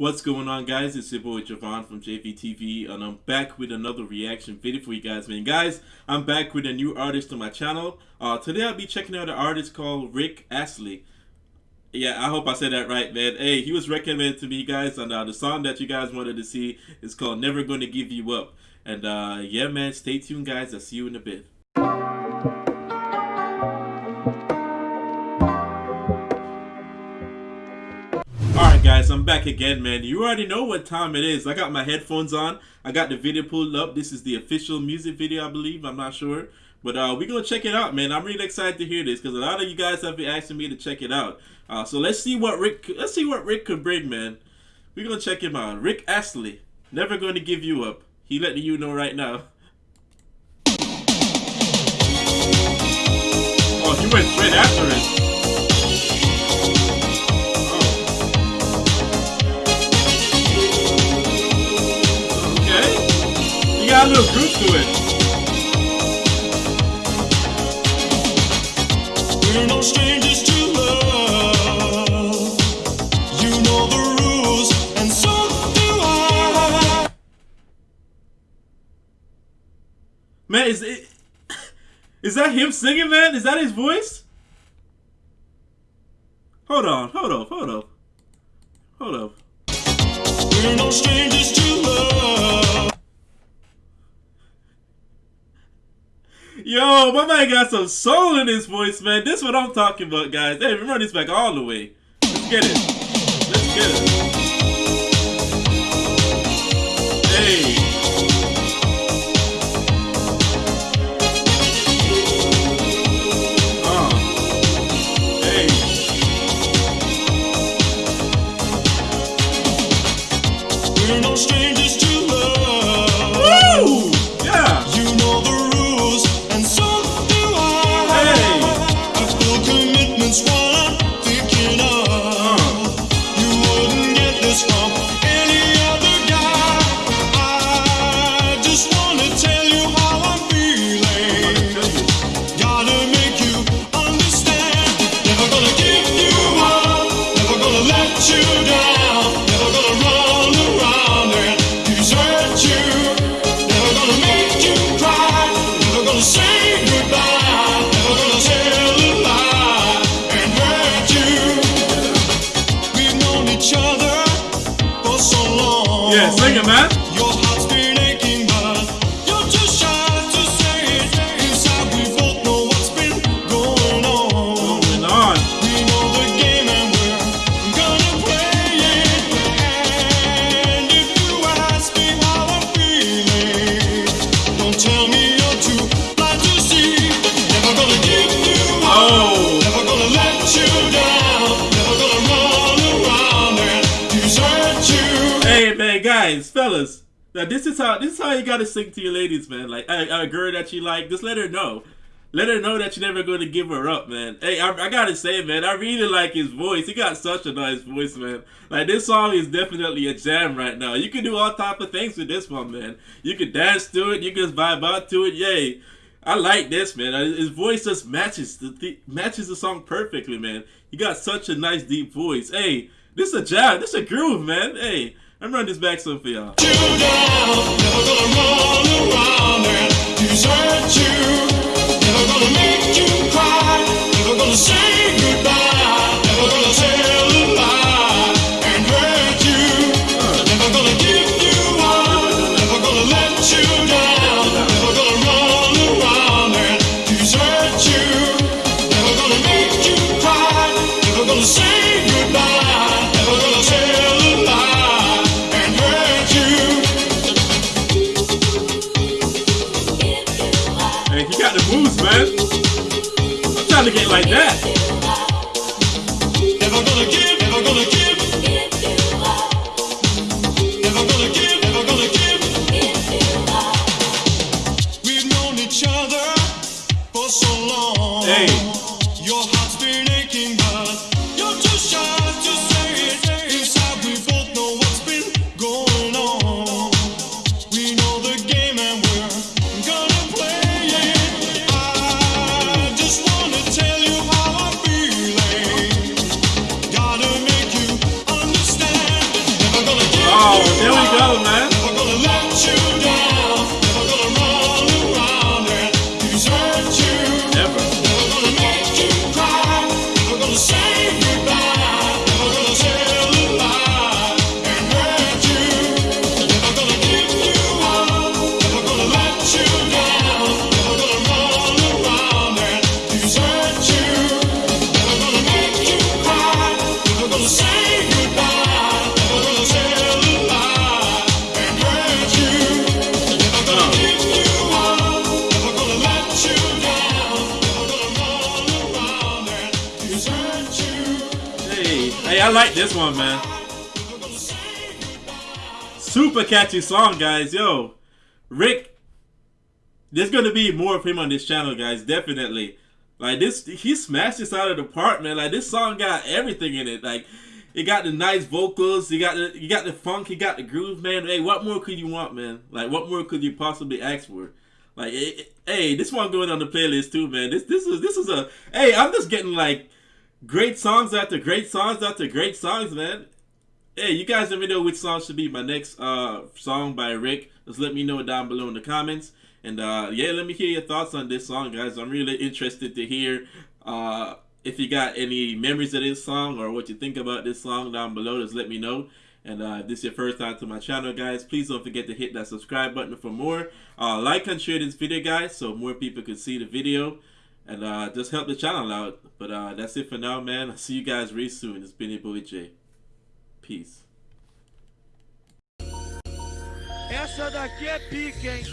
What's going on guys? It's your boy Javon from JVTV and I'm back with another reaction video for you guys man. Guys, I'm back with a new artist on my channel. Uh, today I'll be checking out an artist called Rick Astley. Yeah, I hope I said that right man. Hey, he was recommended to me guys and uh, the song that you guys wanted to see is called Never Gonna Give You Up. And uh, yeah man, stay tuned guys. I'll see you in a bit. Guys, I'm back again man. You already know what time it is. I got my headphones on. I got the video pulled up. This is the official music video I believe. I'm not sure. But uh, we're going to check it out man. I'm really excited to hear this because a lot of you guys have been asking me to check it out. Uh, so let's see what Rick let's see what Rick could bring man. We're going to check him out. Rick Astley. Never going to give you up. He letting you know right now. Oh, he went straight after it. Man, is it? Is that him singing, man? Is that his voice? Hold on, hold up, hold up. Hold up. We're no strangers to love. Yo, my man got some soul in his voice, man. This is what I'm talking about, guys. Hey, run this back all the way. Let's get it. Let's get it. Hey. Uh. Hey. We're no strangers to guys, fellas. Now this is how this is how you gotta sing to your ladies, man. Like a, a girl that you like, just let her know. Let her know that you're never gonna give her up, man. Hey, I, I gotta say, man, I really like his voice. He got such a nice voice, man. Like this song is definitely a jam right now. You can do all type of things with this one, man. You can dance to it. You can just vibe out to it. Yay! I like this, man. Uh, His voice just matches the th- matches the song perfectly, man. He got such a nice deep voice. Hey, this is a jam. This is a groove, man. Hey, I'm running this back some for y'all. Man. I'm trying to get like that. Never gonna give, never gonna give. Never gonna give, never gonna give. We've known each other for so long. Hey. Your heart's been aching, and I like this one, man. Super catchy song, guys. Yo, Rick. There's gonna be more of him on this channel, guys. Definitely. Like this, he smashed this out of the park, man. Like this song got everything in it. Like it got the nice vocals, you got the you got the funk, you got the groove, man. Hey, what more could you want, man? Like what more could you possibly ask for? Like, hey, this one going on the playlist too, man. This this is this is a hey, I'm just getting like great songs after great songs after great songs, man. Hey, you guys let me know which song should be my next uh song by Rick. Just let me know down below in the comments. And uh yeah, let me hear your thoughts on this song, guys. I'm really interested to hear uh if you got any memories of this song or what you think about this song down below. Just let me know. And uh, if this is your first time to my channel, guys, please don't forget to hit that subscribe button for more. Uh, like and share this video, guys, so more people can see the video and uh, just help the channel out. But uh, that's it for now, man. I'll see you guys really soon. It's been your boy Jay. Peace. Essa daqui é pica, hein?